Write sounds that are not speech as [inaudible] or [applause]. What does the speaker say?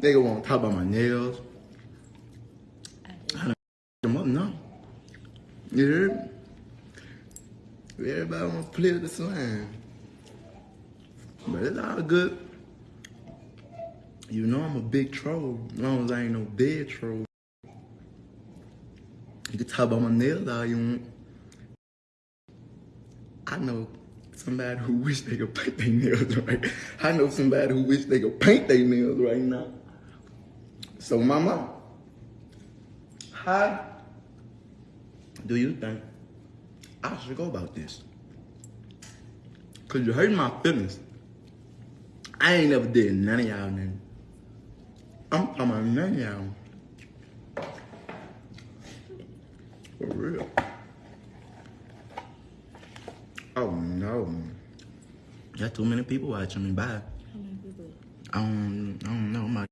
Nigga won't talk about my nails. I I done them up now. You heard? Everybody want to play with the slime. But it's all good. You know I'm a big troll. As long as I ain't no dead troll. You can talk about my nails all you want. I know somebody who wish they could paint their nails [laughs] right. I know somebody who wish they could paint their nails right now. So mama, how do you think I should go about this? Cause you hurt my feelings. I ain't never did none of y'all nothing. I'm talking about none of y'all. For real. Oh no. Got too many people watching me. Bye. How many people? I don't, I don't know. My